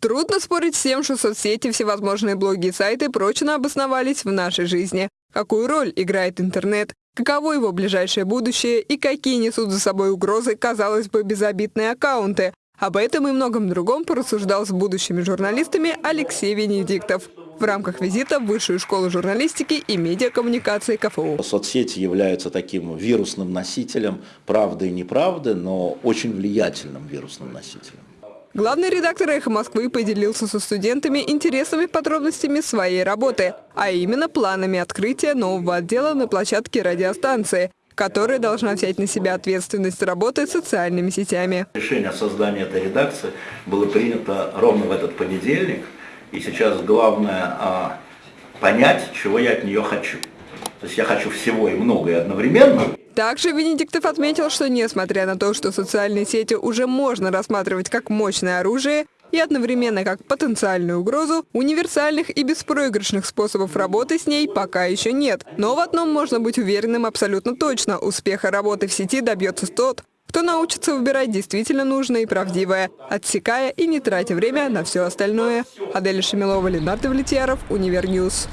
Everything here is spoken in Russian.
Трудно спорить с тем, что соцсети, всевозможные блоги и сайты прочно обосновались в нашей жизни. Какую роль играет интернет? Каково его ближайшее будущее и какие несут за собой угрозы, казалось бы, безобидные аккаунты? Об этом и многом другом порассуждал с будущими журналистами Алексей Венедиктов в рамках визита в Высшую школу журналистики и медиакоммуникации КФУ. Соцсети являются таким вирусным носителем правды и неправды, но очень влиятельным вирусным носителем. Главный редактор «Эхо Москвы» поделился со студентами интересными подробностями своей работы, а именно планами открытия нового отдела на площадке радиостанции, которая должна взять на себя ответственность работы с социальными сетями. Решение о создании этой редакции было принято ровно в этот понедельник, и сейчас главное а, понять, чего я от нее хочу. То есть я хочу всего и многое одновременно, также Венедиктов отметил, что несмотря на то, что социальные сети уже можно рассматривать как мощное оружие, и одновременно как потенциальную угрозу, универсальных и беспроигрышных способов работы с ней пока еще нет. Но в одном можно быть уверенным абсолютно точно – успеха работы в сети добьется тот, кто научится выбирать действительно нужное и правдивое, отсекая и не тратя время на все остальное. Адель Шамилова, Ленар Давлетьяров, Univer News.